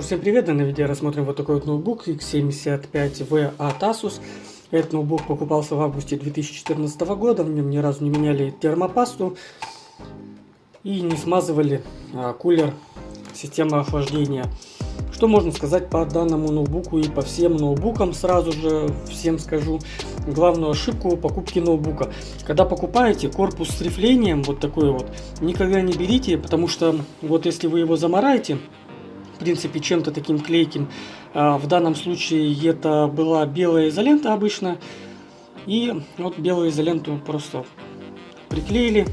Всем привет! На видео рассмотрим вот такой вот ноутбук X75V от Asus. Этот ноутбук покупался в августе 2014 года, в нем ни разу не меняли термопасту и не смазывали а, кулер системы охлаждения. Что можно сказать по данному ноутбуку и по всем ноутбукам сразу же всем скажу. Главную ошибку покупки ноутбука. Когда покупаете корпус с рифлением, вот такой вот, никогда не берите, потому что вот если вы его замараете, принципе, чем-то таким клейким. А, в данном случае это была белая изолента обычно. И вот белую изоленту просто приклеили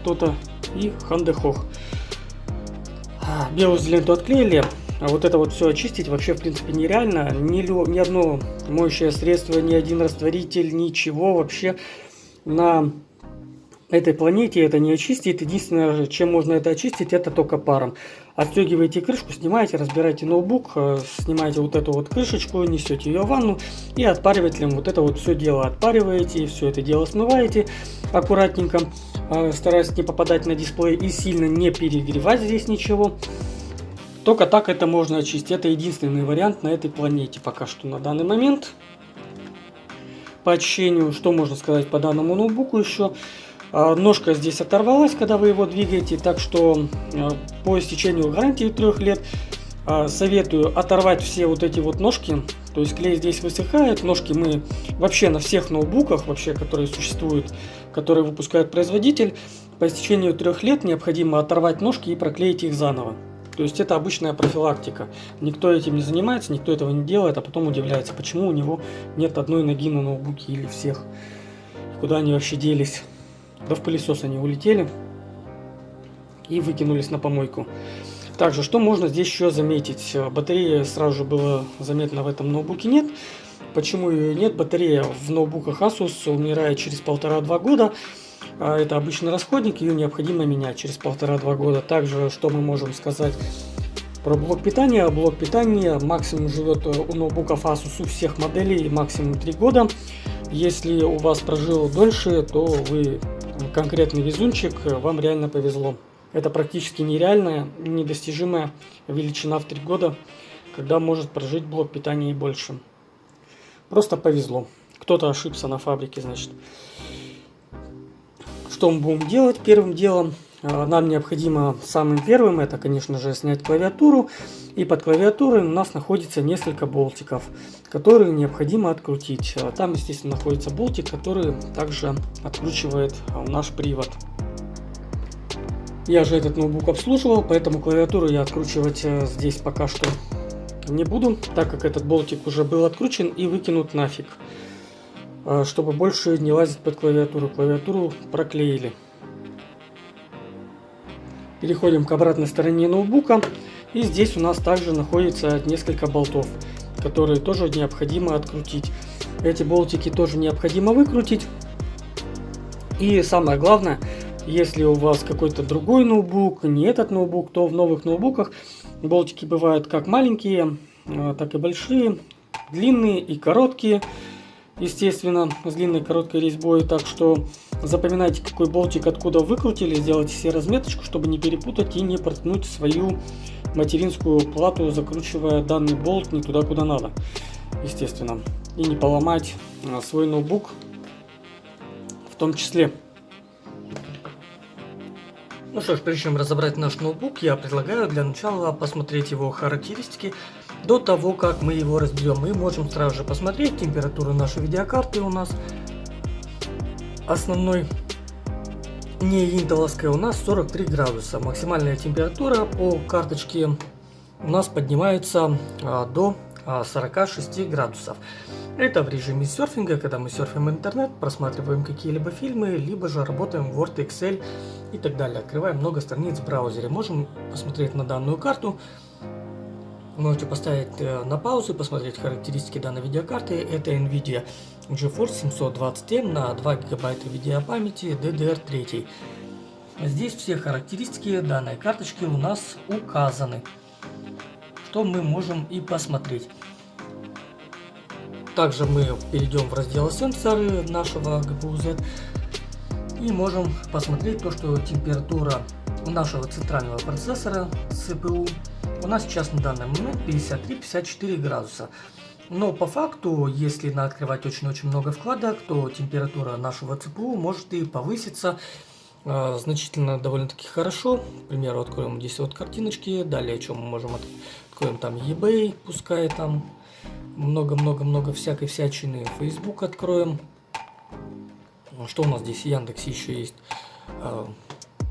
кто-то и хандехох. А, белую изоленту отклеили, а вот это вот все очистить вообще в принципе нереально. Ни, ни одно моющее средство, ни один растворитель, ничего вообще на этой планете это не очистит. Единственное, чем можно это очистить, это только паром. Отстегиваете крышку, снимаете, разбираете ноутбук, э, снимаете вот эту вот крышечку, несете ее в ванну и отпаривателем вот это вот все дело отпариваете, все это дело смываете аккуратненько, э, стараясь не попадать на дисплей и сильно не перегревать здесь ничего. Только так это можно очистить. Это единственный вариант на этой планете пока что на данный момент. По очищению, что можно сказать по данному ноутбуку еще. А, ножка здесь оторвалась, когда вы его двигаете, так что а, по истечению гарантии трех лет а, советую оторвать все вот эти вот ножки. То есть клей здесь высыхает, ножки мы вообще на всех ноутбуках, вообще, которые существуют, которые выпускает производитель, по истечению трех лет необходимо оторвать ножки и проклеить их заново. То есть это обычная профилактика. Никто этим не занимается, никто этого не делает, а потом удивляется, почему у него нет одной ноги на ноутбуке или всех. Куда они вообще делись. Да в пылесос они улетели и выкинулись на помойку. Также, что можно здесь еще заметить? Батареи сразу же было заметно в этом ноутбуке нет. Почему ее нет? Батарея в ноутбуках Asus умирает через полтора-два года. А это обычный расходник, ее необходимо менять через полтора-два года. Также, что мы можем сказать про блок питания. Блок питания максимум живет у ноутбуков Asus у всех моделей максимум 3 года. Если у вас прожил дольше, то вы конкретный везунчик, вам реально повезло. Это практически нереальная, недостижимая величина в 3 года, когда может прожить блок питания и больше. Просто повезло. Кто-то ошибся на фабрике, значит. Что мы будем делать первым делом? А, нам необходимо самым первым, это, конечно же, снять клавиатуру. И под клавиатурой у нас находится несколько болтиков, которые необходимо открутить. А, там, естественно, находится болтик, который также откручивает а, наш привод. Я же этот ноутбук обслуживал, поэтому клавиатуру я откручивать здесь пока что не буду, так как этот болтик уже был откручен и выкинут нафиг. Чтобы больше не лазить под клавиатуру. Клавиатуру проклеили. Переходим к обратной стороне ноутбука. И здесь у нас также находится несколько болтов, которые тоже необходимо открутить. Эти болтики тоже необходимо выкрутить. И самое главное, если у вас какой-то другой ноутбук, не этот ноутбук, то в новых ноутбуках болтики бывают как маленькие, а, так и большие, длинные и короткие естественно, с длинной короткой резьбой. Так что запоминайте, какой болтик откуда выкрутили, сделайте себе разметочку, чтобы не перепутать и не проткнуть свою материнскую плату, закручивая данный болт не туда, куда надо, естественно. И не поломать а, свой ноутбук в том числе. Ну что ж, прежде чем разобрать наш ноутбук, я предлагаю для начала посмотреть его характеристики до того, как мы его разберем. Мы можем сразу же посмотреть температуру нашей видеокарты у нас. Основной не интеловская у нас 43 градуса. Максимальная температура по карточке у нас поднимается а, до а, 46 градусов. Это в режиме серфинга, когда мы серфим интернет, просматриваем какие-либо фильмы, либо же работаем в Word, Excel и так далее. Открываем много страниц в браузере. Можем посмотреть на данную карту. Можете поставить э, на паузу посмотреть характеристики данной видеокарты. Это NVIDIA GeForce 720M на 2 гигабайта видеопамяти DDR3. Здесь все характеристики данной карточки у нас указаны. Что мы можем и посмотреть. Также мы перейдем в раздел сенсоры нашего GPU Z и можем посмотреть то, что температура нашего центрального процессора CPU у нас сейчас на данный момент 53-54 градуса. Но по факту, если на открывать очень-очень много вкладок, то температура нашего ЦПУ может и повыситься э, значительно довольно-таки хорошо. К примеру, откроем здесь вот картиночки. Далее, что мы можем откроем там eBay, пускай там много-много-много всякой всячины. Facebook откроем. Что у нас здесь? Яндекс еще есть. Э,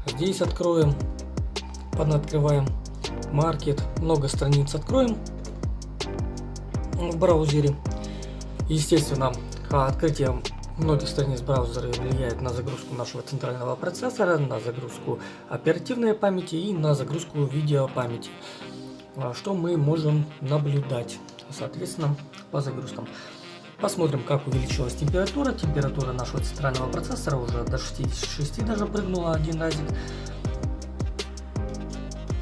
здесь откроем. Открываем. Маркет. Много страниц откроем в браузере. Естественно, открытие многих страниц браузера влияет на загрузку нашего центрального процессора, на загрузку оперативной памяти и на загрузку видеопамяти. А, что мы можем наблюдать, соответственно, по загрузкам. Посмотрим, как увеличилась температура. Температура нашего центрального процессора уже до 66 даже прыгнула один разик.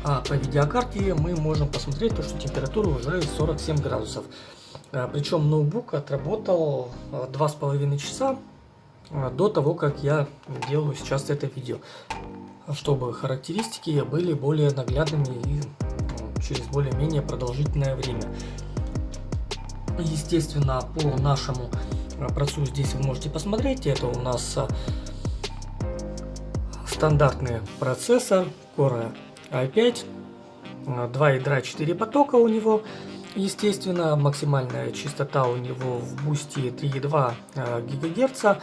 А по видеокарте мы можем посмотреть, то, что температура уже 47 градусов. А, Причем ноутбук отработал 2,5 часа а, до того, как я делаю сейчас это видео. Чтобы характеристики были более наглядными и через более-менее продолжительное время. Естественно, по нашему а, процессу здесь вы можете посмотреть. Это у нас стандартный процессор Core i5, 2 ядра 4 потока у него, естественно, максимальная частота у него в бусте 3,2 ГГц,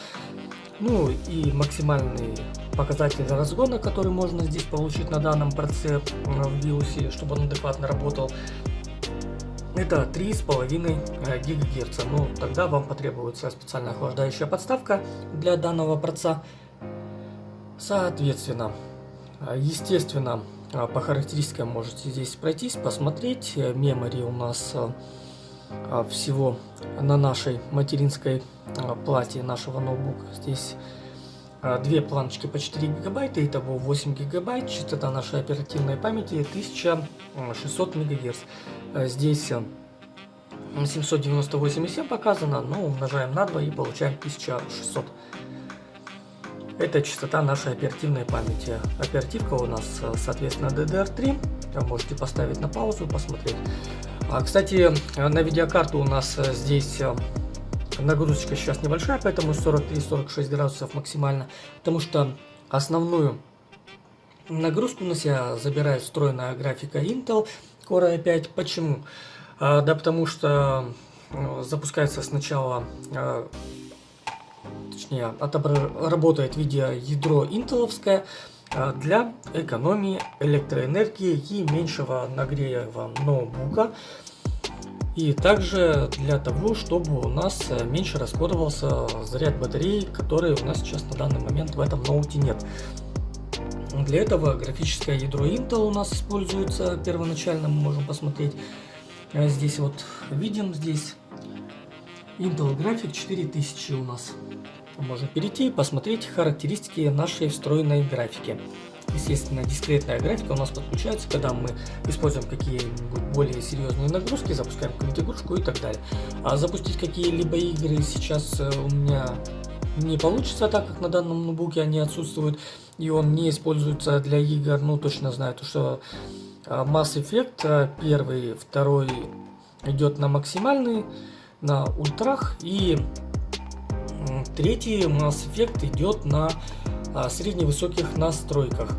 ну и максимальный показатель разгона, который можно здесь получить на данном процессе в BIOS, чтобы он адекватно работал, это 3,5 ГГц. Ну, тогда вам потребуется специальная охлаждающая подставка для данного процесса. Соответственно, естественно, а, по характеристикам можете здесь пройтись, посмотреть. Э, мемори у нас э, а, всего на нашей материнской а, плате нашего ноутбука. Здесь две планочки по 4 гигабайта, итого 8 гигабайт. Частота нашей оперативной памяти 1600 мегагерц. Здесь 798,7 э, показано, но умножаем на 2 и получаем 1600 это частота нашей оперативной памяти. Оперативка у нас, э, соответственно, DDR3. Можете поставить на паузу, посмотреть. А, кстати, на видеокарту у нас э, здесь э, нагрузочка сейчас небольшая, поэтому 43-46 градусов максимально. Потому что основную нагрузку на себя забирает встроенная графика Intel Core i5. Почему? А, да потому что запускается сначала точнее работает видеоядро интеловское а, для экономии электроэнергии и меньшего нагрева ноутбука. И также для того, чтобы у нас э, меньше расходовался заряд батареи, который у нас сейчас на данный момент в этом ноуте нет. Для этого графическое ядро Intel у нас используется первоначально, мы можем посмотреть. А здесь вот видим, здесь Intel Graphic 4000 у нас можно перейти и посмотреть характеристики нашей встроенной графики. Естественно, дискретная графика у нас подключается, когда мы используем какие-нибудь более серьезные нагрузки, запускаем какую-нибудь игрушку и так далее. А запустить какие-либо игры сейчас э, у меня не получится, так как на данном ноутбуке они отсутствуют, и он не используется для игр. Ну, точно знаю, то, что э, Mass Effect э, первый, второй идет на максимальный, на ультрах, и Третий Mass Effect идет на а, средневысоких настройках.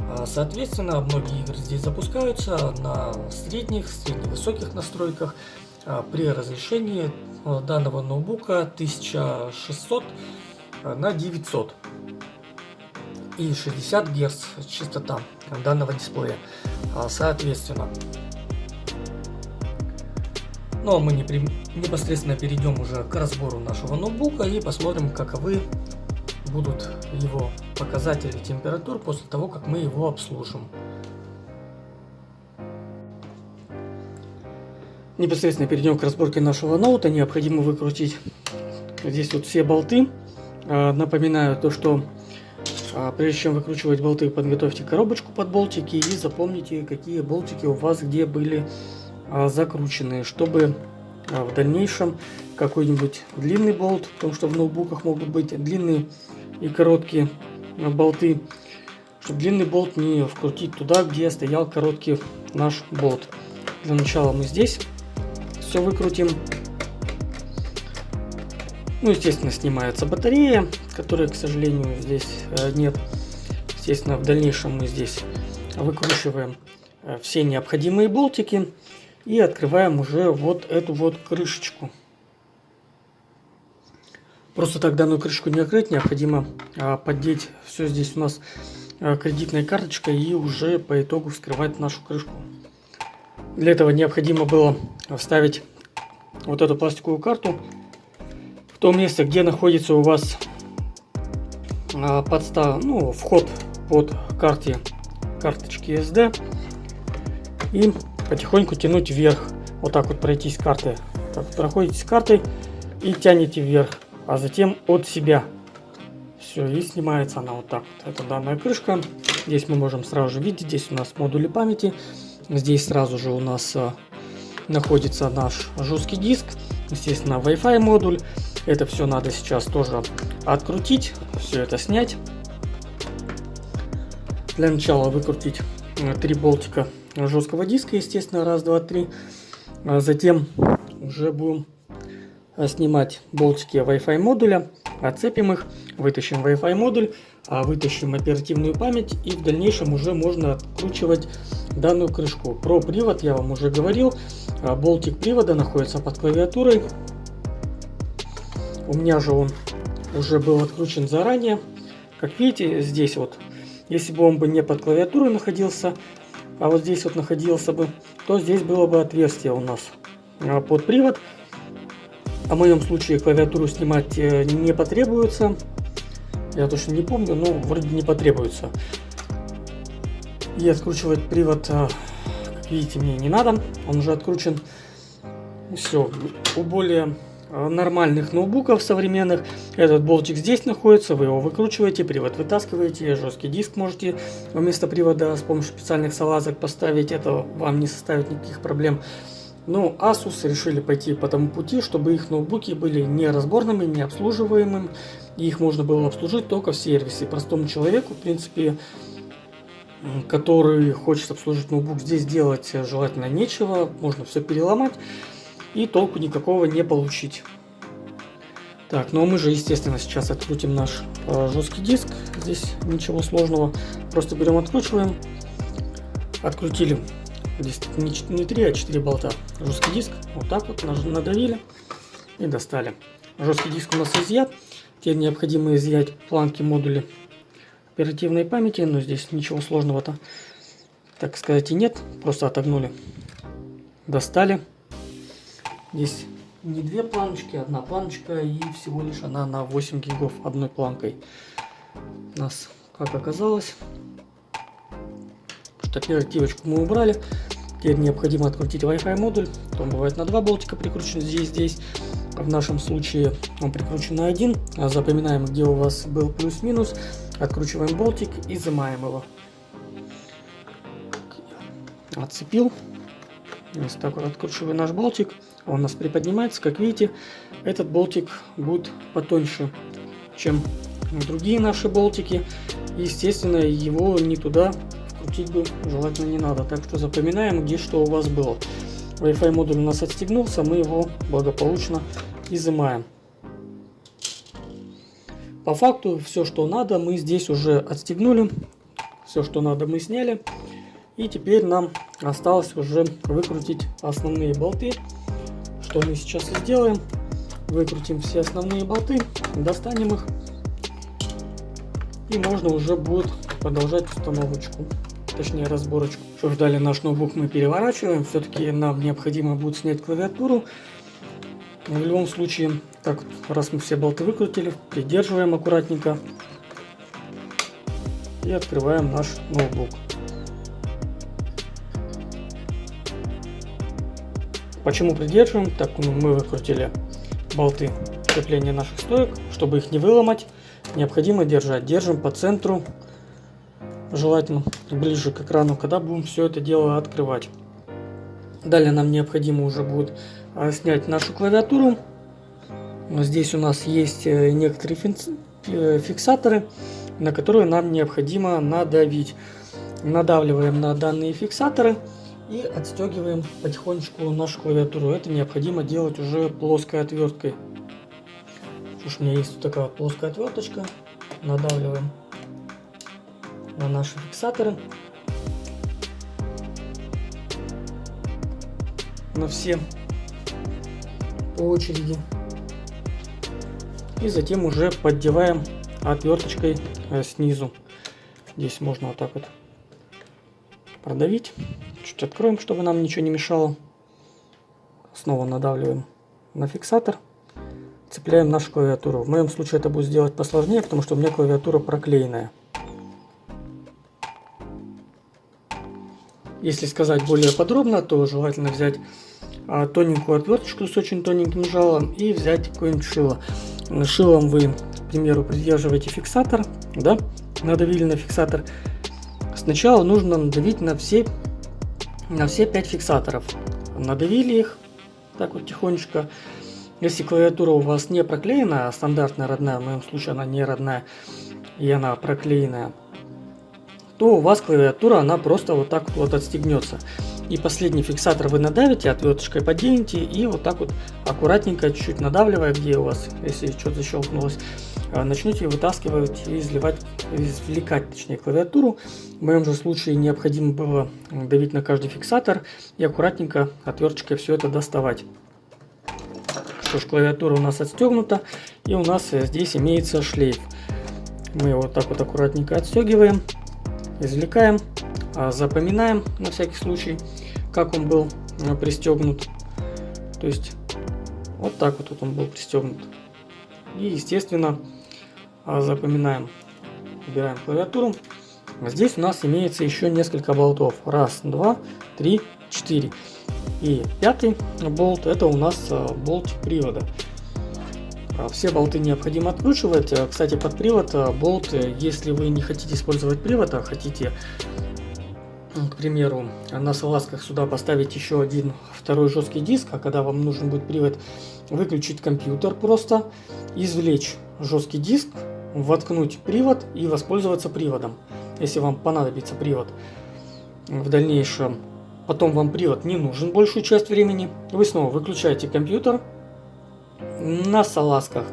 А, соответственно, многие игры здесь запускаются на средних, средневысоких настройках а, при разрешении данного ноутбука 1600 на 900 и 60 Гц частота данного дисплея. Соответственно, ну а мы непосредственно перейдем уже к разбору нашего ноутбука и посмотрим, каковы будут его показатели температур после того, как мы его обслужим. Непосредственно перейдем к разборке нашего ноута. Необходимо выкрутить здесь вот все болты. А, напоминаю то, что а, прежде чем выкручивать болты, подготовьте коробочку под болтики и запомните, какие болтики у вас где были закрученные, чтобы а, в дальнейшем какой-нибудь длинный болт, потому что в ноутбуках могут быть длинные и короткие болты, чтобы длинный болт не вкрутить туда, где стоял короткий наш болт. Для начала мы здесь все выкрутим. Ну, естественно, снимается батарея, которой, к сожалению, здесь э, нет. Естественно, в дальнейшем мы здесь выкручиваем э, все необходимые болтики и открываем уже вот эту вот крышечку. Просто так данную крышку не открыть, необходимо а, поддеть все здесь у нас а, кредитной карточкой и уже по итогу вскрывать нашу крышку. Для этого необходимо было вставить вот эту пластиковую карту в то место, где находится у вас а, подстав, ну, вход под карте карточки SD и потихоньку тянуть вверх. Вот так вот пройтись карты. Так, проходите с картой и тянете вверх а затем от себя. Все, и снимается она вот так вот. Это данная крышка. Здесь мы можем сразу же видеть, здесь у нас модули памяти. Здесь сразу же у нас а, находится наш жесткий диск. Естественно, Wi-Fi модуль. Это все надо сейчас тоже открутить, все это снять. Для начала выкрутить э, три болтика жесткого диска, естественно, раз, два, три. А затем уже будем Э, снимать болтики Wi-Fi модуля, отцепим их, вытащим Wi-Fi модуль, а вытащим оперативную память и в дальнейшем уже можно откручивать данную крышку. Про привод я вам уже говорил, а болтик привода находится под клавиатурой. У меня же он уже был откручен заранее. Как видите, здесь вот, если бы он бы не под клавиатурой находился, а вот здесь вот находился бы, то здесь было бы отверстие у нас а под привод. В моем случае клавиатуру снимать э, не потребуется. Я точно не помню, но вроде не потребуется. И откручивать привод, э, как видите, мне не надо. Он уже откручен. Все. У более нормальных ноутбуков современных этот болтик здесь находится, вы его выкручиваете, привод вытаскиваете, жесткий диск можете вместо привода с помощью специальных салазок поставить, это вам не составит никаких проблем. Но Asus решили пойти по тому пути, чтобы их ноутбуки были не разборными, не обслуживаемыми, и их можно было обслужить только в сервисе. Простому человеку, в принципе, который хочет обслужить ноутбук, здесь делать желательно нечего, можно все переломать и толку никакого не получить. Так, ну а мы же, естественно, сейчас открутим наш э, жесткий диск. Здесь ничего сложного. Просто берем, откручиваем. Открутили Здесь не 3, а 4 болта. Жесткий диск. Вот так вот надавили и достали. Жесткий диск у нас изъят. Теперь необходимо изъять планки модуля оперативной памяти. Но здесь ничего сложного-то, так сказать, и нет. Просто отогнули. Достали. Здесь не две планочки, одна планочка и всего лишь она на 8 гигов одной планкой. У нас, как оказалось, что оперативочку мы убрали. Теперь необходимо открутить Wi-Fi модуль. Он бывает на два болтика прикручен здесь, здесь. В нашем случае он прикручен на один. А запоминаем, где у вас был плюс-минус. Откручиваем болтик и изымаем его. Отцепил. Вот так вот откручиваем наш болтик. Он у нас приподнимается. Как видите, этот болтик будет потоньше, чем другие наши болтики. Естественно, его не туда крутить бы желательно не надо. Так что запоминаем, где что у вас было. Wi-Fi модуль у нас отстегнулся, мы его благополучно изымаем. По факту все, что надо, мы здесь уже отстегнули. Все, что надо, мы сняли. И теперь нам осталось уже выкрутить основные болты. Что мы сейчас и сделаем. Выкрутим все основные болты, достанем их. И можно уже будет продолжать установочку точнее разборочку. Что ж, далее наш ноутбук мы переворачиваем. Все-таки нам необходимо будет снять клавиатуру. в любом случае, так раз мы все болты выкрутили, придерживаем аккуратненько и открываем наш ноутбук. Почему придерживаем? Так ну, мы выкрутили болты крепления наших стоек, чтобы их не выломать, необходимо держать. Держим по центру желательно ближе к экрану, когда будем все это дело открывать. Далее нам необходимо уже будет а, снять нашу клавиатуру. Здесь у нас есть э, некоторые э, фиксаторы. на которую нам необходимо надавить. Надавливаем на данные фиксаторы и отстегиваем потихонечку нашу клавиатуру. Это необходимо делать уже плоской отверткой. Уж у меня есть такая плоская отверточка. Надавливаем на наши фиксаторы. На все по очереди. И затем уже поддеваем отверточкой э, снизу. Здесь можно вот так вот продавить. Чуть откроем, чтобы нам ничего не мешало. Снова надавливаем на фиксатор. Цепляем нашу клавиатуру. В моем случае это будет сделать посложнее, потому что у меня клавиатура проклеенная. Если сказать более подробно, то желательно взять а, тоненькую отверточку с очень тоненьким жалом и взять какое-нибудь шило. Шилом вы, к примеру, придерживаете фиксатор, да, надавили на фиксатор. Сначала нужно надавить на все, на все 5 фиксаторов. Надавили их, так вот тихонечко. Если клавиатура у вас не проклеена, а стандартная родная, в моем случае она не родная, и она проклеенная, то у вас клавиатура, она просто вот так вот отстегнется. И последний фиксатор вы надавите, отверточкой поденете и вот так вот аккуратненько, чуть-чуть надавливая, где у вас, если что-то защелкнулось, а, начнете вытаскивать и изливать, извлекать, точнее, клавиатуру. В моем же случае необходимо было давить на каждый фиксатор и аккуратненько отверточкой все это доставать. Что ж, клавиатура у нас отстегнута, и у нас здесь имеется шлейф. Мы его так вот аккуратненько отстегиваем извлекаем, а, запоминаем на всякий случай, как он был а, пристегнут. То есть вот так вот, он был пристегнут. И естественно а, запоминаем. Убираем клавиатуру. Здесь у нас имеется еще несколько болтов. Раз, два, три, четыре. И пятый болт это у нас болт привода. А, все болты необходимо откручивать. А, кстати, под привод а, болт, э, если вы не хотите использовать привод, а хотите, к примеру, на салазках сюда поставить еще один второй жесткий диск, а когда вам нужен будет привод, выключить компьютер просто, извлечь жесткий диск, воткнуть привод и воспользоваться приводом, если вам понадобится привод в дальнейшем. Потом вам привод не нужен большую часть времени. Вы снова выключаете компьютер, на салазках.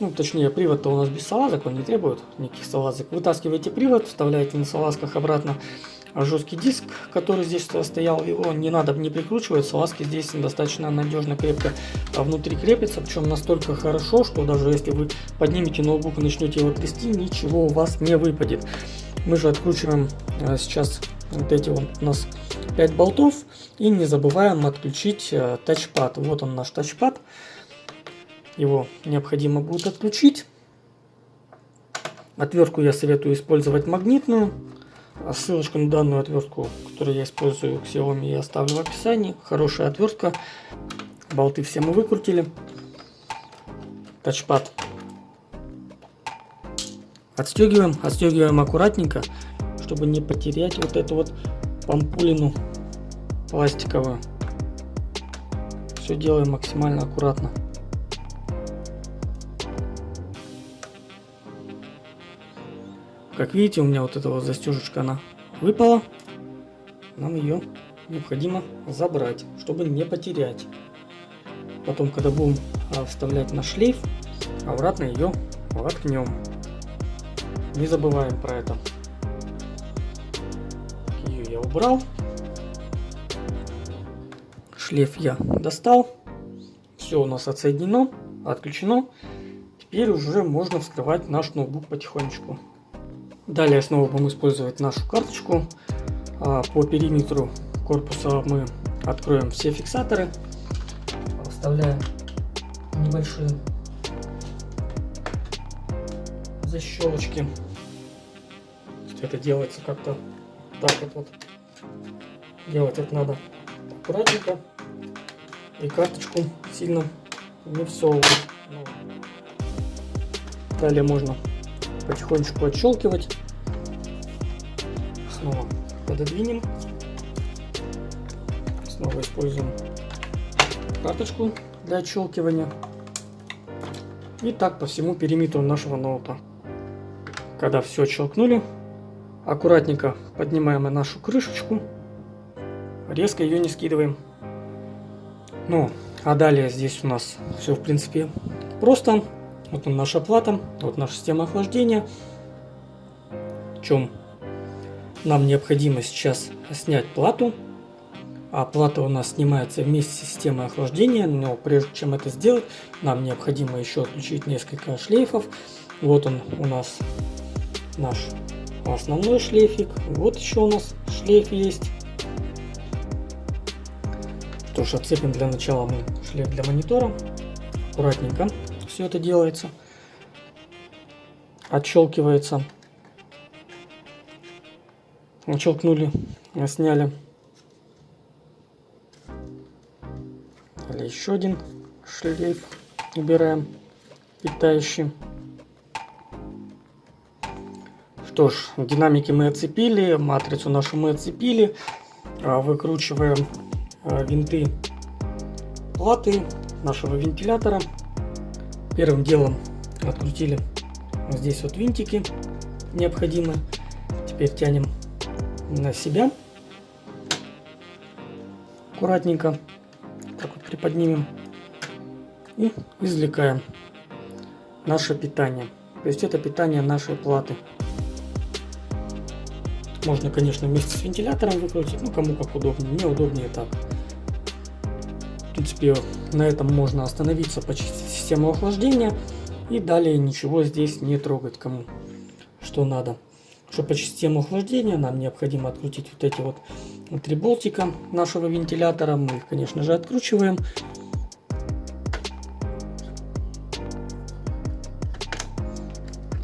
Ну, точнее, привод-то у нас без салазок, он не требует никаких салазок. Вытаскиваете привод, вставляете на салазках обратно жесткий диск, который здесь стоял, его не надо не прикручивать, салазки здесь достаточно надежно, крепко а внутри крепится, причем настолько хорошо, что даже если вы поднимете ноутбук и начнете его трясти, ничего у вас не выпадет. Мы же откручиваем а, сейчас вот эти вот у нас 5 болтов и не забываем отключить а, тачпад. Вот он наш тачпад. Его необходимо будет отключить. Отвертку я советую использовать магнитную. Ссылочку на данную отвертку, которую я использую к Xiaomi, я оставлю в описании. Хорошая отвертка. Болты все мы выкрутили. Тачпад. Отстегиваем, отстегиваем аккуратненько, чтобы не потерять вот эту вот помпулину пластиковую. Все делаем максимально аккуратно. Как видите, у меня вот эта вот застежечка, она выпала. Нам ее необходимо забрать, чтобы не потерять. Потом, когда будем а, вставлять на шлейф, обратно ее воткнем. Не забываем про это. Ее я убрал. Шлейф я достал. Все у нас отсоединено, отключено. Теперь уже можно вскрывать наш ноутбук потихонечку. Далее снова будем использовать нашу карточку. А, по периметру корпуса мы откроем все фиксаторы. Вставляем небольшие защелочки. Это делается как-то так вот, вот. Делать это надо аккуратненько. И карточку сильно не всовывать. Далее можно потихонечку отщелкивать. Снова пододвинем. Снова используем карточку для отщелкивания. И так по всему периметру нашего ноута. когда все щелкнули, аккуратненько поднимаем нашу крышечку, резко ее не скидываем. Ну, а далее здесь у нас все в принципе просто. Вот наша плата, вот наша система охлаждения. В чем нам необходимо сейчас снять плату. А плата у нас снимается вместе с системой охлаждения, но прежде чем это сделать, нам необходимо еще отключить несколько шлейфов. Вот он у нас наш основной шлейфик. Вот еще у нас шлейф есть. Что ж, отцепим для начала мы шлейф для монитора. Аккуратненько все это делается. Отщелкивается. Отщелкнули, сняли. Или еще один шлейф убираем, питающий. Что ж, динамики мы отцепили, матрицу нашу мы отцепили. А, выкручиваем а, винты платы нашего вентилятора. Первым делом открутили здесь вот винтики необходимые. Теперь тянем на себя. Аккуратненько так вот приподнимем и извлекаем наше питание. То есть это питание нашей платы. Можно, конечно, вместе с вентилятором выкрутить, ну кому как удобнее, мне удобнее так. В принципе, на этом можно остановиться, почистить систему охлаждения и далее ничего здесь не трогать, кому что надо. Чтобы почистить систему охлаждения, нам необходимо открутить вот эти вот три болтика нашего вентилятора. Мы их, конечно же, откручиваем.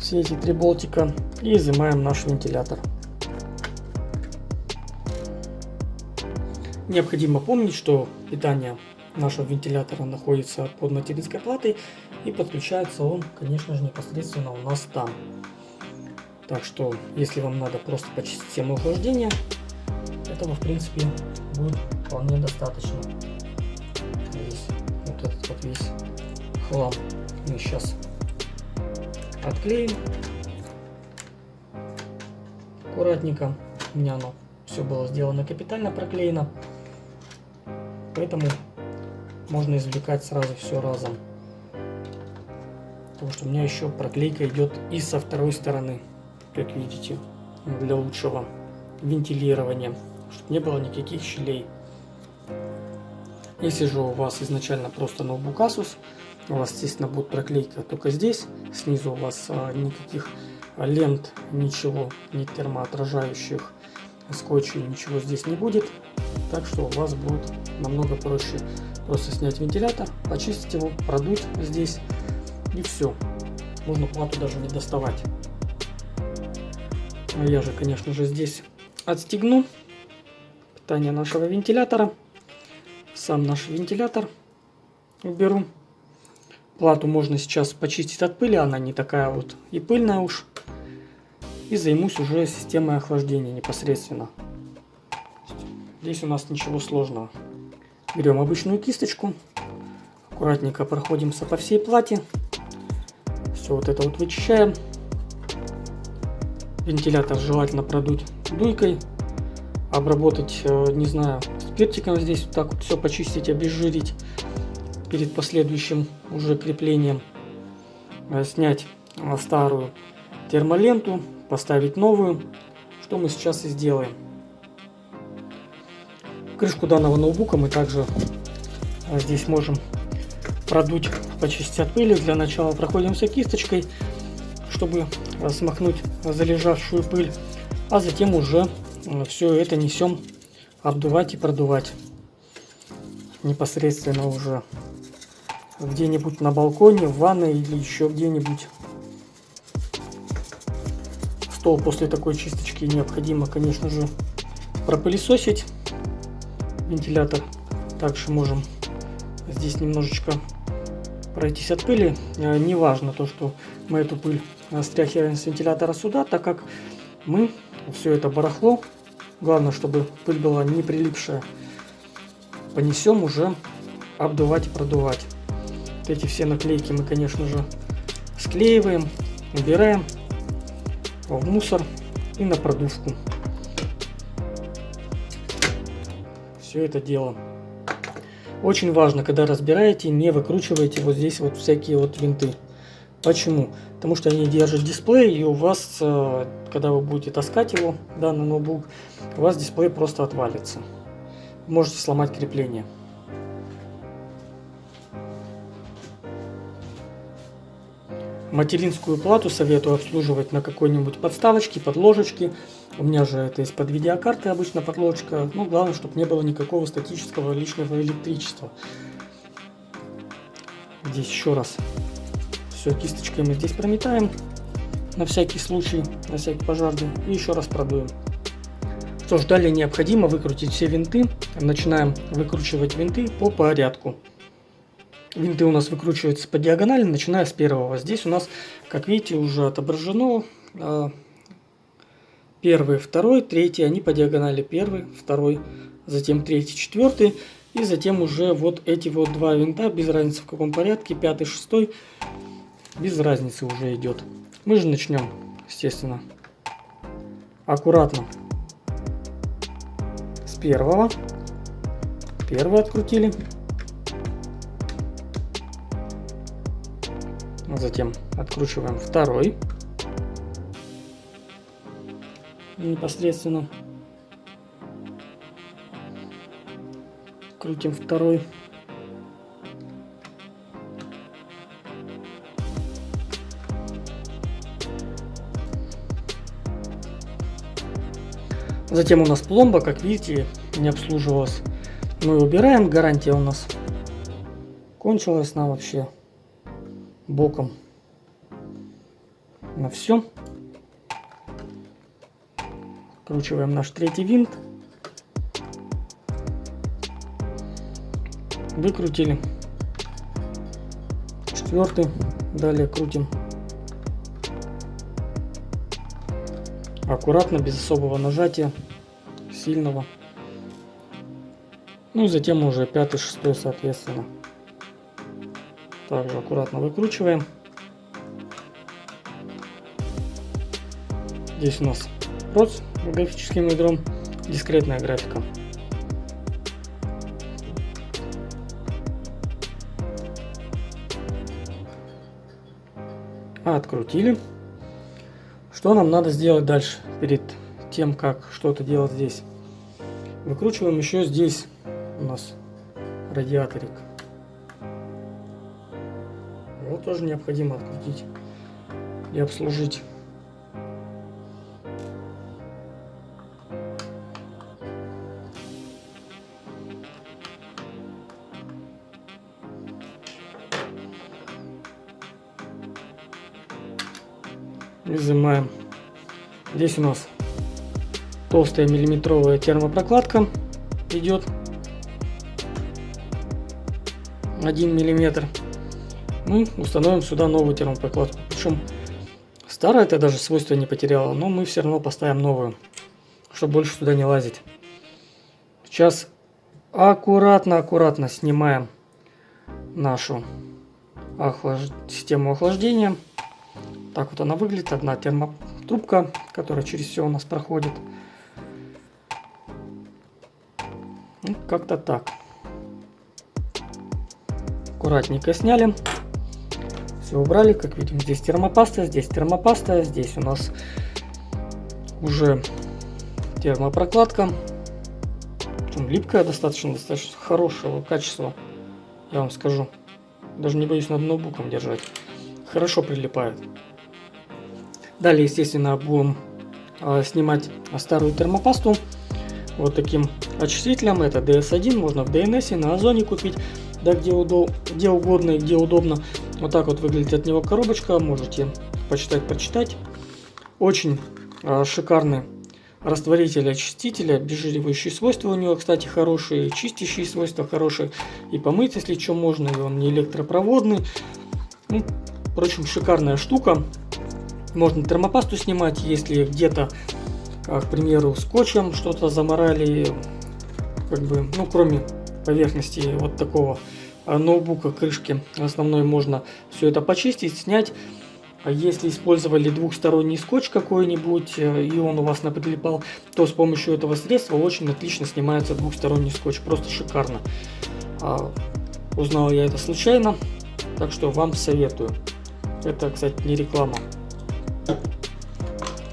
Все эти три болтика и изымаем наш вентилятор. Необходимо помнить, что питание нашего вентилятора находится под материнской платой и подключается он, конечно же, непосредственно у нас там. Так что, если вам надо просто почистить систему охлаждения, этого, в принципе, будет вполне достаточно. Весь, вот этот вот весь хлам мы сейчас отклеим аккуратненько. У меня оно все было сделано капитально проклеено. Поэтому можно извлекать сразу все разом. Потому что у меня еще проклейка идет и со второй стороны, как видите, для лучшего вентилирования, чтобы не было никаких щелей. Если же у вас изначально просто ноутбук Asus, у вас, естественно, будет проклейка только здесь, снизу у вас а, никаких лент, ничего, ни термоотражающих, скотчей, ничего здесь не будет. Так что у вас будет намного проще просто снять вентилятор, почистить его, продуть здесь и все. Можно плату даже не доставать. А я же, конечно же, здесь отстегну питание нашего вентилятора. Сам наш вентилятор уберу. Плату можно сейчас почистить от пыли, она не такая вот и пыльная уж. И займусь уже системой охлаждения непосредственно. Здесь у нас ничего сложного. Берем обычную кисточку, аккуратненько проходимся по всей плате. Все вот это вот вычищаем. Вентилятор желательно продуть дуйкой, обработать, э, не знаю, спиртиком здесь вот так вот все почистить, обезжирить перед последующим уже креплением. Э, снять э, старую термоленту, поставить новую, что мы сейчас и сделаем. Крышку данного ноутбука мы также здесь можем продуть, почистить от пыли. Для начала проходимся кисточкой, чтобы а, смахнуть залежавшую пыль. А затем уже а, все это несем обдувать и продувать. Непосредственно уже где-нибудь на балконе, в ванной или еще где-нибудь. Стол после такой чисточки необходимо, конечно же, пропылесосить вентилятор. Также можем здесь немножечко пройтись от пыли. Э, не важно то, что мы эту пыль стряхиваем с вентилятора сюда, так как мы все это барахло, главное, чтобы пыль была не прилипшая, понесем уже обдувать и продувать. Эти все наклейки мы, конечно же, склеиваем, убираем. в мусор и на продувку. Все это дело. Очень важно, когда разбираете, не выкручивайте вот здесь вот всякие вот винты. Почему? Потому что они держат дисплей, и у вас, э, когда вы будете таскать его, данный ноутбук, у вас дисплей просто отвалится. Можете сломать крепление. Материнскую плату советую обслуживать на какой-нибудь подставочке, подложечке. У меня же это из-под видеокарты обычно подложечка. Ну, главное, чтобы не было никакого статического лишнего электричества. Здесь еще раз. Все, кисточкой мы здесь прометаем. На всякий случай, на всякий пожарный. И еще раз продуем. Что ж, далее необходимо выкрутить все винты. Начинаем выкручивать винты по порядку. Винты у нас выкручиваются по диагонали, начиная с первого. Здесь у нас, как видите, уже отображено а, первый, второй, третий. Они по диагонали первый, второй, затем третий, четвертый. И затем уже вот эти вот два винта, без разницы в каком порядке, пятый, шестой, без разницы уже идет. Мы же начнем, естественно, аккуратно с первого. Первый открутили. Затем откручиваем второй. Непосредственно. Крутим второй. Затем у нас пломба, как видите, не обслуживалась. Мы убираем, гарантия у нас кончилась на вообще боком на все. Кручиваем наш третий винт. Выкрутили. Четвертый. Далее крутим. Аккуратно, без особого нажатия, сильного. Ну и затем уже пятый, шестой, соответственно. Также аккуратно выкручиваем. Здесь у нас проц графическим ядром, дискретная графика. Открутили. Что нам надо сделать дальше, перед тем, как что-то делать здесь? Выкручиваем еще здесь у нас радиаторик. Его тоже необходимо открутить и обслужить. Изымаем. Здесь у нас толстая миллиметровая термопрокладка идет 1 миллиметр мы установим сюда новую термопрокладку. Причем старая это даже свойства не потеряла, но мы все равно поставим новую, чтобы больше сюда не лазить. Сейчас аккуратно-аккуратно снимаем нашу охлаж... систему охлаждения. Так вот она выглядит. Одна термотрубка, которая через все у нас проходит. Как-то так. Аккуратненько сняли. Все убрали, как видим, здесь термопаста, здесь термопаста, здесь у нас уже термопрокладка. Причем липкая достаточно, достаточно хорошего качества, я вам скажу. Даже не боюсь над ноутбуком держать. Хорошо прилипает. Далее, естественно, будем э, снимать старую термопасту вот таким очистителем. Это DS1, можно в DNS, на Озоне купить, да где, удоб, где угодно и где удобно. Вот так вот выглядит от него коробочка, можете почитать, прочитать. Очень э, шикарный растворитель очистителя, обезжиривающие свойства у него, кстати, хорошие, чистящие свойства хорошие, и помыть, если что, можно, и он не электропроводный. Ну, впрочем, шикарная штука. Можно термопасту снимать, если где-то, к примеру, скотчем что-то заморали, как бы, ну, кроме поверхности вот такого ноутбука крышки основной можно все это почистить, снять. А если использовали двухсторонний скотч какой-нибудь, э, и он у вас наприлипал, то с помощью этого средства очень отлично снимается двухсторонний скотч. Просто шикарно. А, узнал я это случайно, так что вам советую. Это, кстати, не реклама.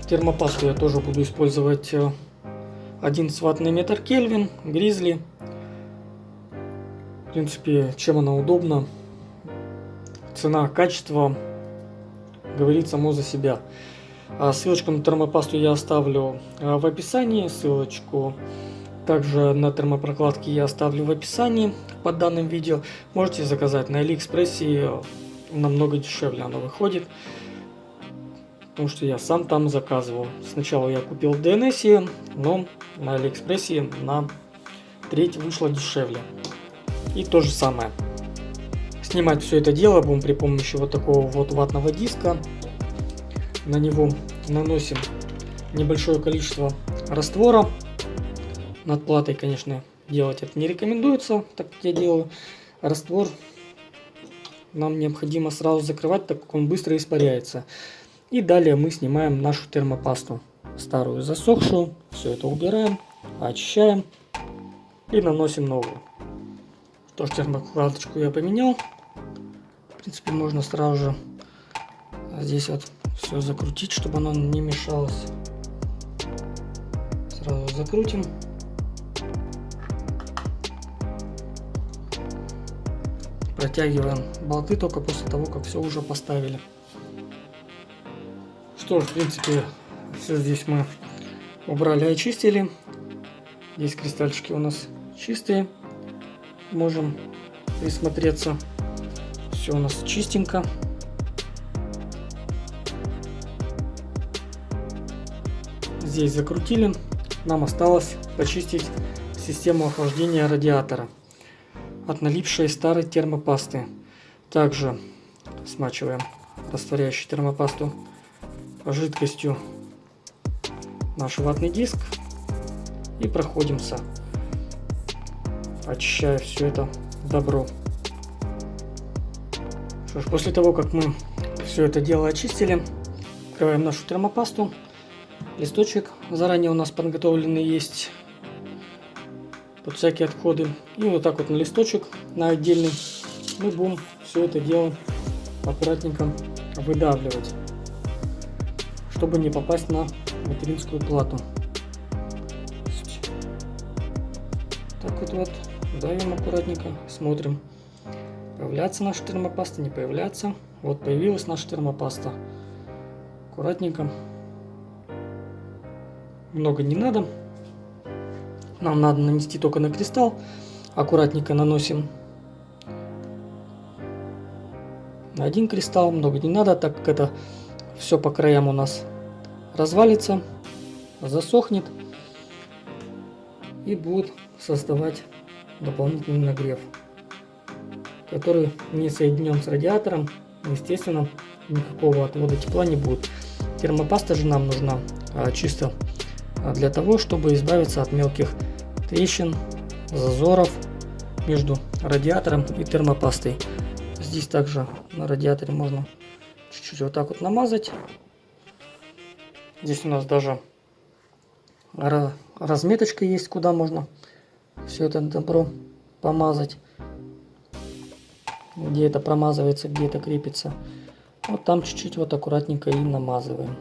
Термопасту я тоже буду использовать 11 э, ваттный метр Кельвин, Гризли. В принципе, чем она удобна. Цена, качество говорит само за себя. А ссылочку на термопасту я оставлю а, в описании, ссылочку также на термопрокладки я оставлю в описании под данным видео. Можете заказать на Алиэкспрессе, намного дешевле оно выходит. Потому что я сам там заказывал. Сначала я купил в DNS, но на Алиэкспрессе на треть вышло дешевле. И то же самое. Снимать все это дело будем при помощи вот такого вот ватного диска. На него наносим небольшое количество раствора. Над платой, конечно, делать это не рекомендуется, так как я делаю. Раствор нам необходимо сразу закрывать, так как он быстро испаряется. И далее мы снимаем нашу термопасту, старую засохшую. Все это убираем, очищаем и наносим новую. Тоже термокладочку я поменял принципе, можно сразу же здесь вот все закрутить, чтобы оно не мешалось. Сразу закрутим. Протягиваем болты только после того, как все уже поставили. Что ж, в принципе, все здесь мы убрали, очистили. Здесь кристальчики у нас чистые. Можем присмотреться. Все у нас чистенько. Здесь закрутили. Нам осталось почистить систему охлаждения радиатора от налипшей старой термопасты. Также смачиваем растворяющую термопасту жидкостью наш ватный диск и проходимся, очищая все это добро. Что ж, после того, как мы все это дело очистили, открываем нашу термопасту. Листочек заранее у нас подготовленный есть под всякие отходы. И вот так вот на листочек, на отдельный, мы будем все это дело аккуратненько выдавливать, чтобы не попасть на материнскую плату. Так вот, вот давим аккуратненько, смотрим. Появляться наша термопаста, не появляться. Вот появилась наша термопаста. Аккуратненько. Много не надо. Нам надо нанести только на кристалл. Аккуратненько наносим на один кристалл. Много не надо, так как это все по краям у нас развалится, засохнет и будет создавать дополнительный нагрев который не соединен с радиатором, естественно, никакого отвода тепла не будет. Термопаста же нам нужна а, чисто а, для того, чтобы избавиться от мелких трещин, зазоров между радиатором и термопастой. Здесь также на радиаторе можно чуть-чуть вот так вот намазать. Здесь у нас даже разметочка есть, куда можно все это добро помазать где это промазывается, где это крепится. Вот там чуть-чуть вот аккуратненько и намазываем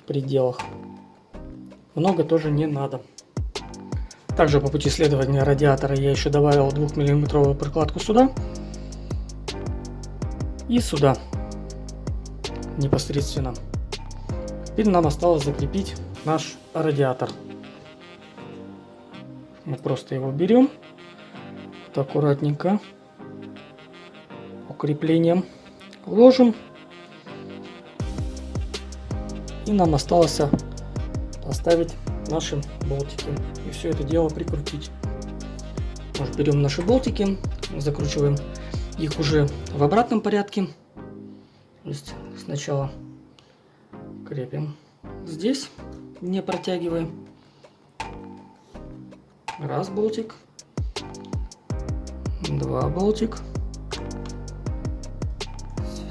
в пределах. Много тоже не надо. Также по пути следования радиатора я еще добавил 2 миллиметровую прокладку сюда. И сюда. Непосредственно. Теперь нам осталось закрепить наш радиатор. Мы просто его берем. Вот аккуратненько креплением ложим. И нам осталось поставить наши болтики. И все это дело прикрутить. Может, берем наши болтики, закручиваем их уже в обратном порядке. То есть сначала крепим здесь, не протягиваем. Раз болтик, два болтик,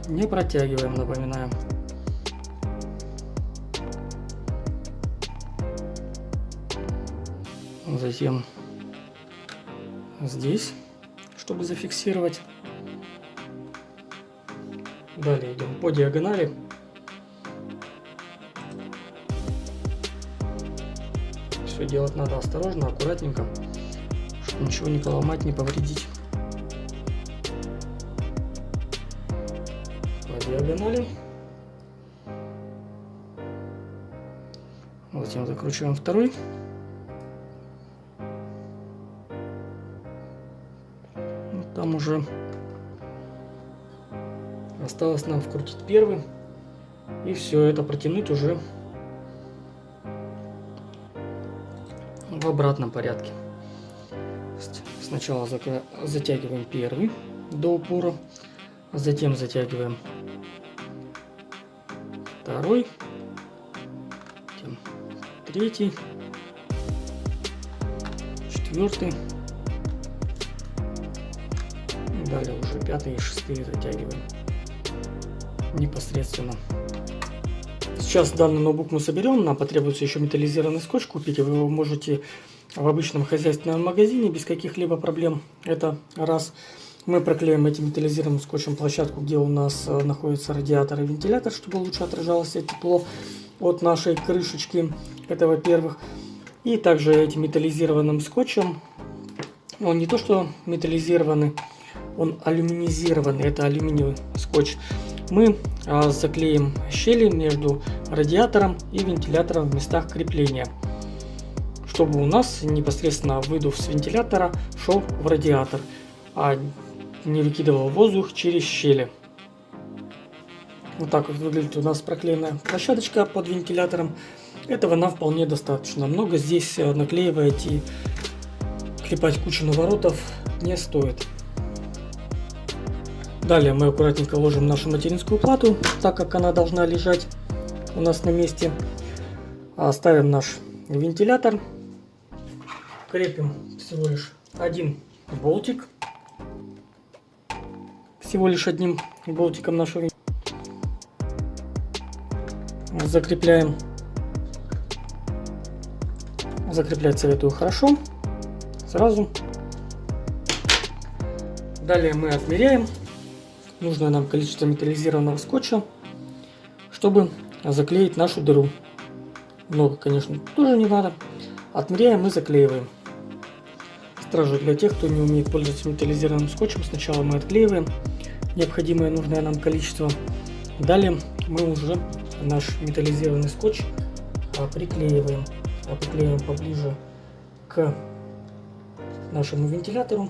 не протягиваем, напоминаем. Затем здесь, чтобы зафиксировать. Далее идем по диагонали. Все делать надо осторожно, аккуратненько, чтобы ничего не поломать, не повредить. По диагонали. Затем закручиваем второй. Там уже осталось нам вкрутить первый. И все это протянуть уже в обратном порядке. Сначала затягиваем первый до упора, затем затягиваем второй, затем третий, четвертый, далее уже пятый и шестые затягиваем непосредственно. Сейчас данный ноутбук мы соберем, нам потребуется еще металлизированный скотч купить, вы его можете в обычном хозяйственном магазине без каких-либо проблем. Это раз. Мы проклеим этим металлизированным скотчем площадку, где у нас э, находится радиатор и вентилятор, чтобы лучше отражалось тепло от нашей крышечки. Это во-первых. И также этим металлизированным скотчем, он не то что металлизированный, он алюминизированный, это алюминиевый скотч мы а, заклеим щели между радиатором и вентилятором в местах крепления, чтобы у нас непосредственно выдув с вентилятора шел в радиатор, а не выкидывал воздух через щели. Вот так вот выглядит у нас проклеенная площадочка под вентилятором. Этого нам вполне достаточно. Много здесь э, наклеивать и клепать кучу наворотов не стоит. Далее мы аккуратненько ложим нашу материнскую плату, так как она должна лежать у нас на месте. Ставим наш вентилятор. Крепим всего лишь один болтик. Всего лишь одним болтиком нашего закрепляем. Закреплять советую хорошо. Сразу. Далее мы отмеряем нужное нам количество металлизированного скотча, чтобы заклеить нашу дыру. Много, конечно, тоже не надо. Отмеряем и заклеиваем. Сразу для тех, кто не умеет пользоваться металлизированным скотчем, сначала мы отклеиваем необходимое нужное нам количество. Далее мы уже наш металлизированный скотч а, приклеиваем. А приклеиваем поближе к нашему вентилятору,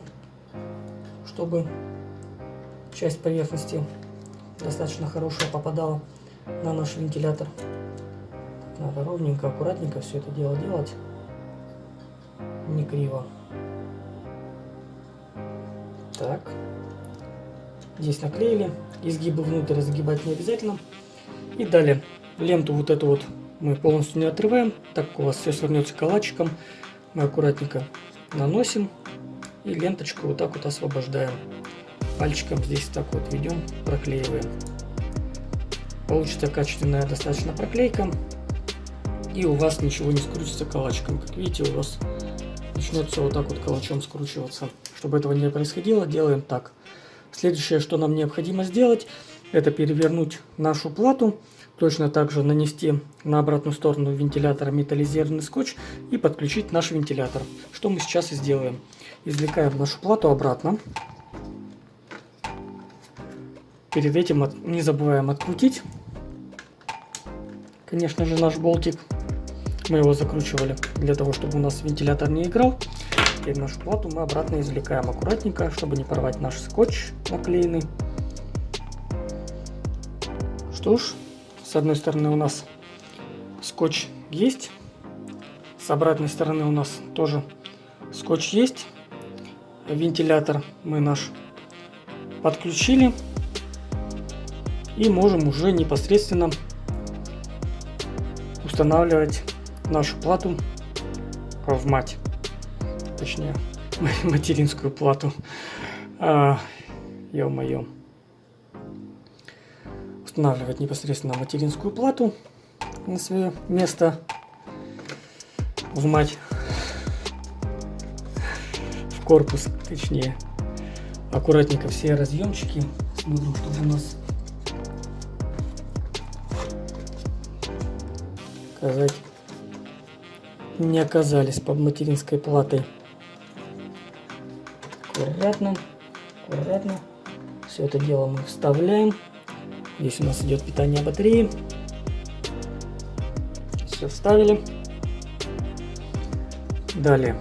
чтобы часть поверхности достаточно хорошая попадала на наш вентилятор. Надо ровненько, аккуратненько все это дело делать, не криво. Так, здесь наклеили, изгибы внутрь загибать не обязательно. И далее ленту вот эту вот мы полностью не отрываем, так у вас все свернется калачиком, мы аккуратненько наносим и ленточку вот так вот освобождаем пальчиком здесь так вот ведем, проклеиваем. Получится качественная достаточно проклейка. И у вас ничего не скрутится калачиком. Как видите, у вас начнется вот так вот калачом скручиваться. Чтобы этого не происходило, делаем так. Следующее, что нам необходимо сделать, это перевернуть нашу плату. Точно так же нанести на обратную сторону вентилятора металлизированный скотч и подключить наш вентилятор. Что мы сейчас и сделаем. Извлекаем нашу плату обратно. Перед этим от, не забываем открутить. Конечно же наш болтик. Мы его закручивали для того, чтобы у нас вентилятор не играл. Теперь нашу плату мы обратно извлекаем аккуратненько, чтобы не порвать наш скотч наклеенный. Что ж, с одной стороны у нас скотч есть. С обратной стороны у нас тоже скотч есть. Вентилятор мы наш подключили. И можем уже непосредственно устанавливать нашу плату в мать. Точнее, материнскую плату. А, Ё-моё. устанавливать непосредственно материнскую плату на свое место в мать, в корпус, точнее. Аккуратненько все разъемчики. Смотрим, чтобы у нас сказать не оказались под материнской платой. Аккуратно, аккуратно. Все это дело мы вставляем. Здесь у нас идет питание батареи. Все вставили. Далее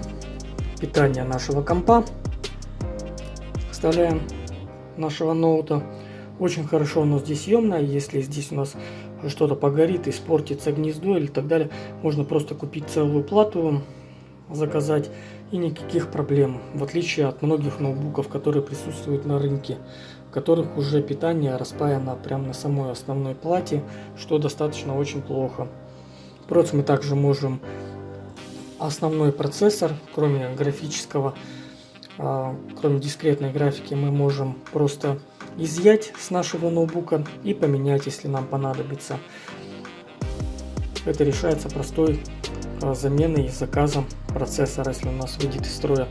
питание нашего компа. Вставляем нашего ноута. Очень хорошо оно здесь съемное. Если здесь у нас что-то погорит, испортится гнездо или так далее, можно просто купить целую плату, заказать и никаких проблем. В отличие от многих ноутбуков, которые присутствуют на рынке которых уже питание распаяно прямо на самой основной плате, что достаточно очень плохо. Впрочем, мы также можем основной процессор, кроме графического, а, кроме дискретной графики, мы можем просто изъять с нашего ноутбука и поменять, если нам понадобится. Это решается простой а, заменой и заказом процессора, если у нас выйдет из строя.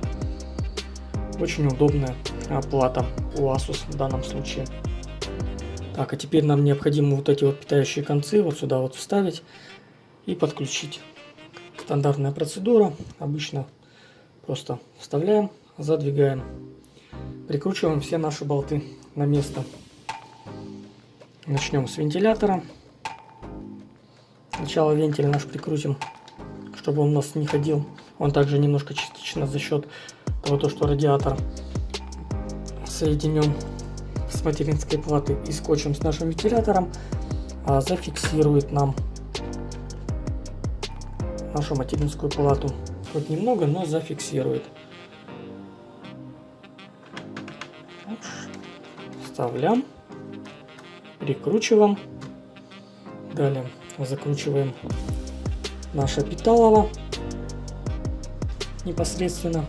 Очень удобная плата у Asus в данном случае. Так, а теперь нам необходимо вот эти вот питающие концы вот сюда вот вставить и подключить. Стандартная процедура. Обычно просто вставляем, задвигаем, прикручиваем все наши болты на место. Начнем с вентилятора. Сначала вентиль наш прикрутим, чтобы он у нас не ходил. Он также немножко частично за счет того, что радиатор соединен с материнской платой и скотчем с нашим вентилятором, а, зафиксирует нам нашу материнскую плату. Хоть немного, но зафиксирует. Вставляем, прикручиваем. Далее закручиваем наше питалово непосредственно.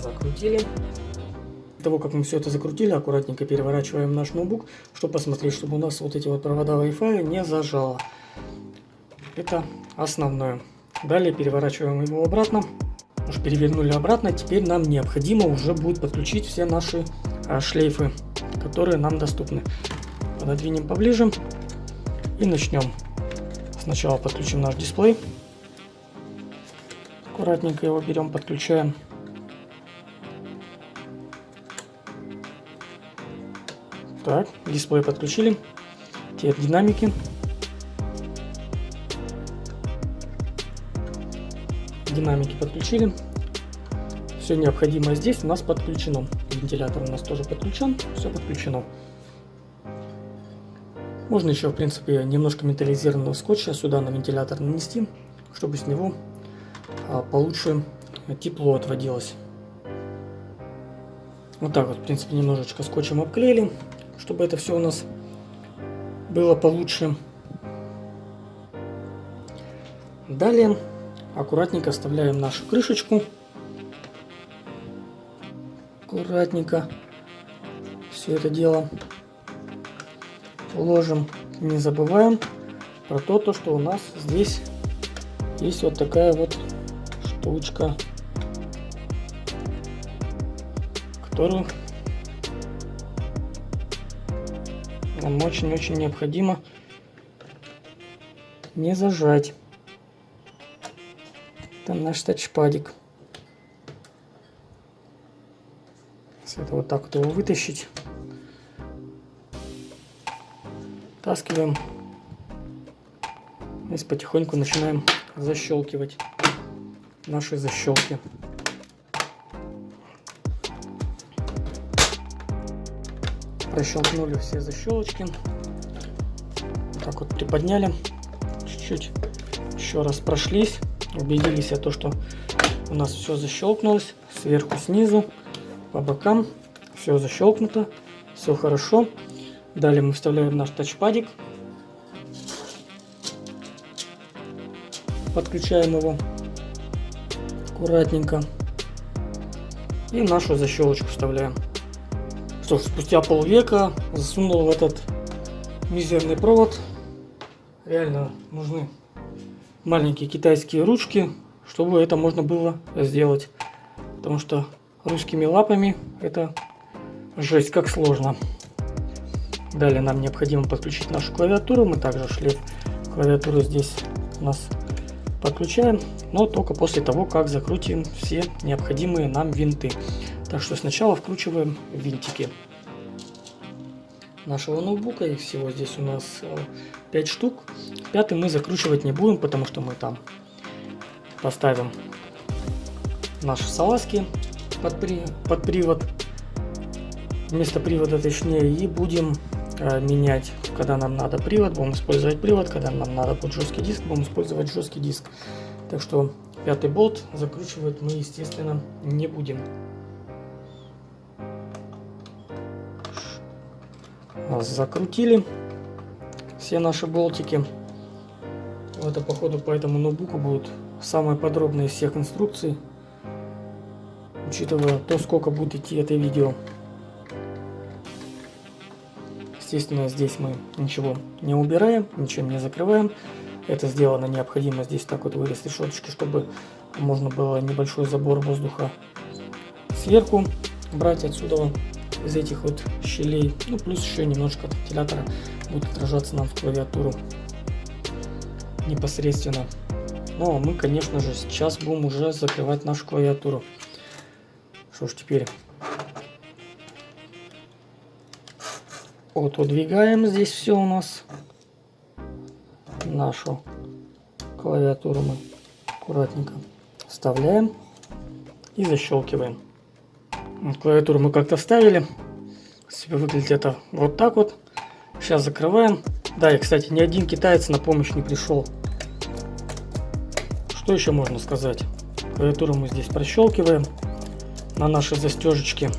закрутили. После того, как мы все это закрутили, аккуратненько переворачиваем наш ноутбук, чтобы посмотреть, чтобы у нас вот эти вот провода Wi-Fi не зажало. Это основное. Далее переворачиваем его обратно. Уж перевернули обратно, теперь нам необходимо уже будет подключить все наши а, шлейфы, которые нам доступны. Пододвинем поближе и начнем. Сначала подключим наш дисплей. Аккуратненько его берем, подключаем. Так, дисплей подключили. Теперь динамики. Динамики подключили. Все необходимое здесь у нас подключено. Вентилятор у нас тоже подключен. Все подключено. Можно еще, в принципе, немножко металлизированного скотча сюда на вентилятор нанести, чтобы с него а, получше тепло отводилось. Вот так вот, в принципе, немножечко скотчем обклеили чтобы это все у нас было получше. Далее аккуратненько вставляем нашу крышечку. Аккуратненько все это дело уложим. Не забываем про то, то, что у нас здесь есть вот такая вот штучка, которую Нам очень-очень необходимо не зажать. Там наш тачпадик. Это вот так вот его вытащить. Таскиваем. И потихоньку начинаем защелкивать наши защелки. Прощелкнули все защелочки. так вот приподняли. Чуть-чуть еще раз прошлись. Убедились о том, что у нас все защелкнулось. Сверху, снизу, по бокам. Все защелкнуто. Все хорошо. Далее мы вставляем наш тачпадик. Подключаем его аккуратненько. И нашу защелочку вставляем. Что ж, спустя полвека засунул в этот мизерный провод. Реально нужны маленькие китайские ручки, чтобы это можно было сделать. Потому что русскими лапами это жесть как сложно. Далее нам необходимо подключить нашу клавиатуру. Мы также шлейф клавиатуры здесь у нас подключаем, но только после того, как закрутим все необходимые нам винты. Так что сначала вкручиваем винтики нашего ноутбука. Их всего здесь у нас 5 э, штук. Пятый мы закручивать не будем, потому что мы там поставим наши салазки под, при, под привод. Вместо привода точнее. И будем э, менять, когда нам надо привод, будем использовать привод. Когда нам надо будет жесткий диск, будем использовать жесткий диск. Так что пятый болт закручивать мы, естественно, не будем. Закрутили все наши болтики. Это походу по этому ноутбуку будут самые подробные из всех инструкций, учитывая то, сколько будет идти это видео. Естественно, здесь мы ничего не убираем, ничем не закрываем. Это сделано необходимо здесь так вот вырез решеточки, чтобы можно было небольшой забор воздуха сверху брать отсюда из этих вот щелей. Ну, плюс еще немножко от вентилятора будет отражаться нам в клавиатуру непосредственно. Ну, а мы, конечно же, сейчас будем уже закрывать нашу клавиатуру. Что ж, теперь вот удвигаем здесь все у нас. Нашу клавиатуру мы аккуратненько вставляем и защелкиваем. Клавиатуру мы как-то вставили. Себе выглядит это вот так вот. Сейчас закрываем. Да, и, кстати, ни один китаец на помощь не пришел. Что еще можно сказать? Клавиатуру мы здесь прощелкиваем на нашей застежечке.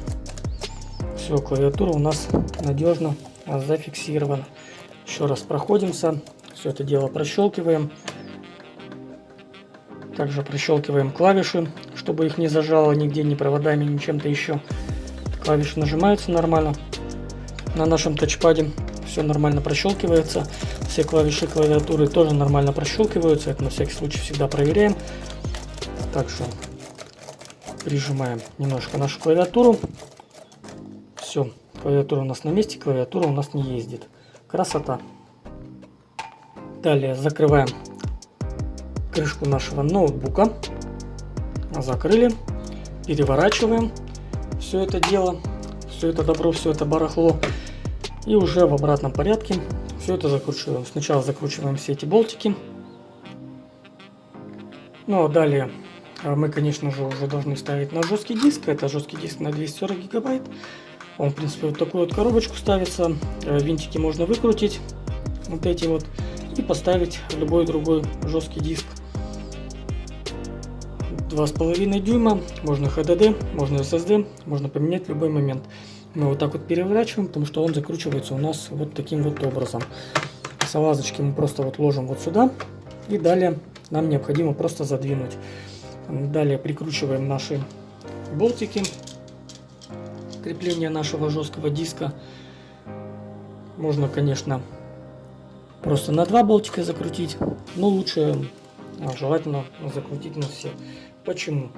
Все, клавиатура у нас надежно зафиксирована. Еще раз проходимся. Все это дело прощелкиваем. Также прощелкиваем клавиши, чтобы их не зажало нигде, ни проводами, ни чем-то еще. Клавиши нажимаются нормально на нашем тачпаде все нормально прощелкивается. Все клавиши клавиатуры тоже нормально прощелкиваются. Это на всякий случай всегда проверяем. Так что прижимаем немножко нашу клавиатуру. Все, клавиатура у нас на месте, клавиатура у нас не ездит. Красота. Далее закрываем крышку нашего ноутбука. Закрыли. Переворачиваем все это дело. Все это добро, все это барахло и уже в обратном порядке все это закручиваем. Сначала закручиваем все эти болтики. Ну а далее а, мы, конечно же, уже должны ставить на жесткий диск. Это жесткий диск на 240 гигабайт. Он, в принципе, вот такую вот коробочку ставится. Э, винтики можно выкрутить, вот эти вот, и поставить любой другой жесткий диск. 2,5 дюйма, можно HDD, можно SSD, можно поменять в любой момент мы вот так вот переворачиваем, потому что он закручивается у нас вот таким вот образом. Салазочки мы просто вот ложим вот сюда. И далее нам необходимо просто задвинуть. Далее прикручиваем наши болтики. Крепление нашего жесткого диска. Можно, конечно, просто на два болтика закрутить. Но лучше а, желательно закрутить на все. Почему?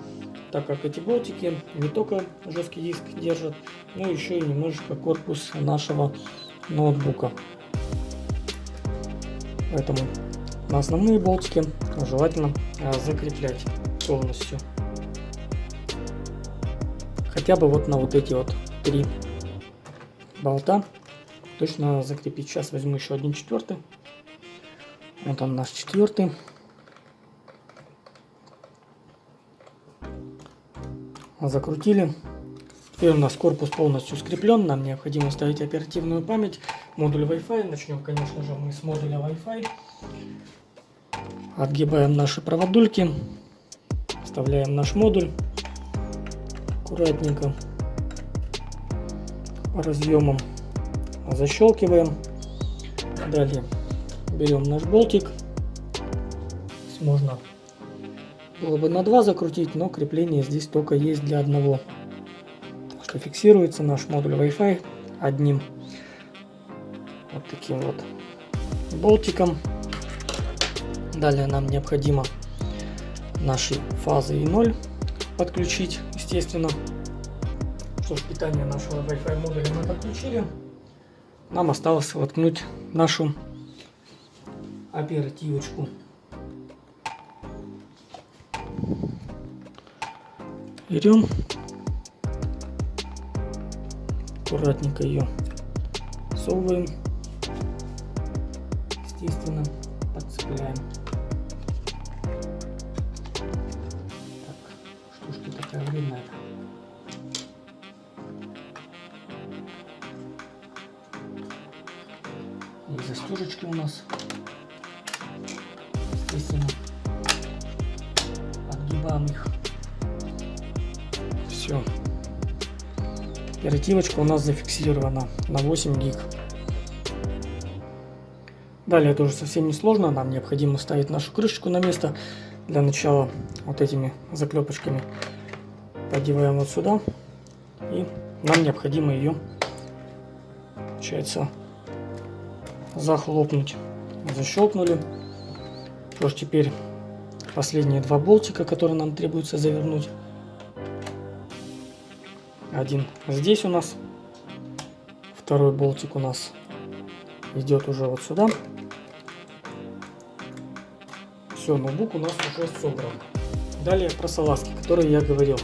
Так как эти болтики не только жесткий диск держат, но еще и немножечко корпус нашего ноутбука. Поэтому на основные болтики желательно а, закреплять полностью. Хотя бы вот на вот эти вот три болта точно закрепить. Сейчас возьму еще один четвертый. Вот он наш четвертый. Закрутили. Теперь у нас корпус полностью скреплен, нам необходимо ставить оперативную память, модуль Wi-Fi. Начнем, конечно же, мы с модуля Wi-Fi. Отгибаем наши проводульки, вставляем наш модуль аккуратненько разъемом защелкиваем. Далее берем наш болтик, можно было бы на два закрутить, но крепление здесь только есть для одного немножко фиксируется наш модуль Wi-Fi одним вот таким вот болтиком. Далее нам необходимо наши фазы и 0 подключить, естественно. Что ж, питание нашего Wi-Fi модуля мы подключили. Нам осталось воткнуть нашу оперативочку. Берем, аккуратненько ее всовываем, естественно, Оперативочка у нас зафиксирована на 8 гиг. Далее это уже совсем не сложно. Нам необходимо ставить нашу крышечку на место. Для начала вот этими заклепочками подеваем вот сюда. И нам необходимо ее, получается, захлопнуть. Защелкнули. Что теперь последние два болтика, которые нам требуется завернуть. Один здесь у нас. Второй болтик у нас идет уже вот сюда. Все, ноутбук у нас уже собран. Далее про салазки, которые я говорил.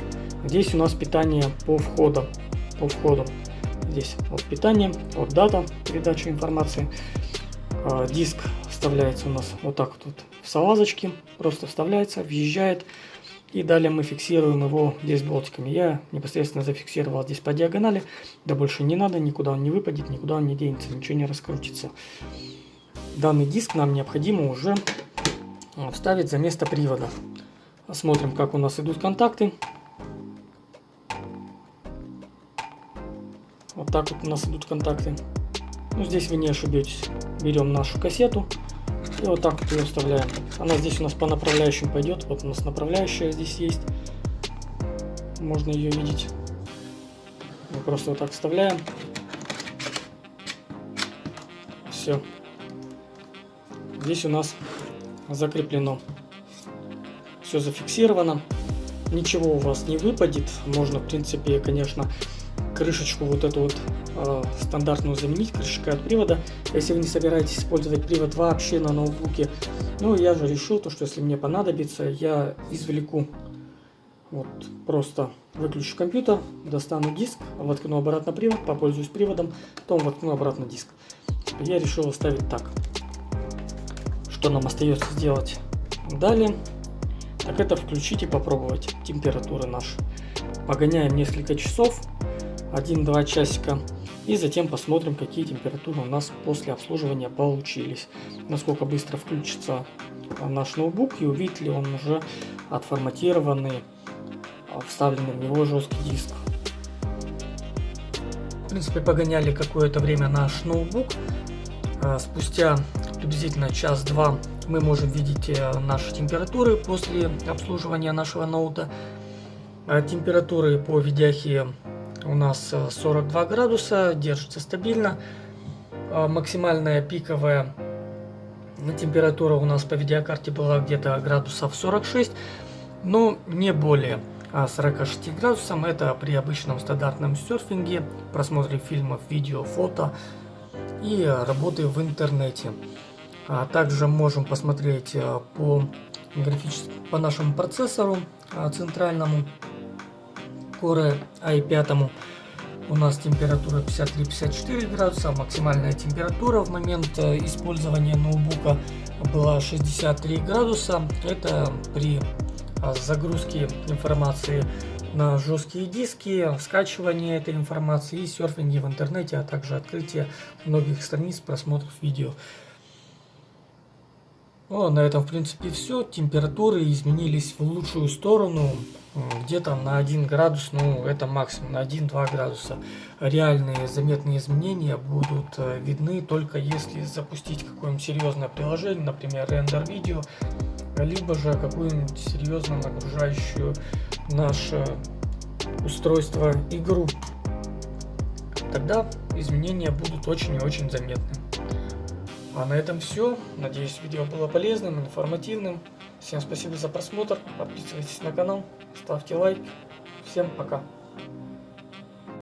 Здесь у нас питание по входам. По входу. Здесь вот питание, вот дата передачи информации. А, диск вставляется у нас вот так вот в салазочке. Просто вставляется, въезжает. И далее мы фиксируем его здесь болтиками. Я непосредственно зафиксировал здесь по диагонали. Да больше не надо, никуда он не выпадет, никуда он не денется, ничего не раскрутится. Данный диск нам необходимо уже а, вставить за место привода. Посмотрим, как у нас идут контакты. Вот так вот у нас идут контакты. Ну, здесь вы не ошибетесь. Берем нашу кассету, и вот так вот ее вставляем. Она здесь у нас по направляющим пойдет. Вот у нас направляющая здесь есть. Можно ее видеть. Мы просто вот так вставляем. Все. Здесь у нас закреплено. Все зафиксировано. Ничего у вас не выпадет. Можно, в принципе, конечно, крышечку вот эту вот э, стандартную заменить крышкой от привода, если вы не собираетесь использовать привод вообще на ноутбуке. Ну, я же решил, то, что если мне понадобится, я извлеку, вот, просто выключу компьютер, достану диск, воткну обратно привод, попользуюсь приводом, потом воткну обратно диск. Я решил оставить так. Что нам остается сделать далее? Так это включить и попробовать температуры наши. Погоняем несколько часов, 1-2 часика. И затем посмотрим, какие температуры у нас после обслуживания получились. Насколько быстро включится наш ноутбук и увидит ли он уже отформатированный, а, вставленный в него жесткий диск. В принципе, погоняли какое-то время наш ноутбук. А, спустя приблизительно час-два мы можем видеть э, наши температуры после обслуживания нашего ноута. А, температуры по видяхе у нас 42 э, градуса, держится стабильно. А, максимальная пиковая температура у нас по видеокарте была где-то градусов 46, но не более 46 а, градусов. Это при обычном стандартном серфинге, просмотре фильмов, видео, фото и работы в интернете. А также можем посмотреть э, по, по нашему процессору центральному Core i5 у нас температура 53-54 градуса, максимальная температура в момент э, использования ноутбука была 63 градуса. Это при а, загрузке информации на жесткие диски, скачивание этой информации и серфинге в интернете, а также открытие многих страниц просмотров видео. Ну, на этом, в принципе, все. Температуры изменились в лучшую сторону. Где-то на 1 градус, ну, это максимум, на 1-2 градуса. Реальные заметные изменения будут э, видны только если запустить какое-нибудь серьезное приложение, например, рендер видео, либо же какую-нибудь серьезно нагружающую наше устройство игру. тогда изменения будут очень и очень заметны. А на этом все. Надеюсь, видео было полезным, информативным. Всем спасибо за просмотр. Подписывайтесь на канал, ставьте лайк. Всем пока.